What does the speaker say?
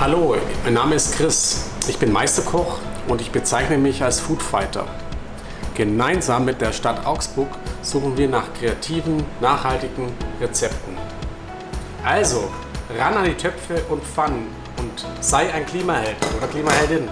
Hallo, mein Name ist Chris. Ich bin Meisterkoch und ich bezeichne mich als Foodfighter. Gemeinsam mit der Stadt Augsburg suchen wir nach kreativen, nachhaltigen Rezepten. Also, ran an die Töpfe und Pfannen und sei ein Klimaheld oder Klimaheldin.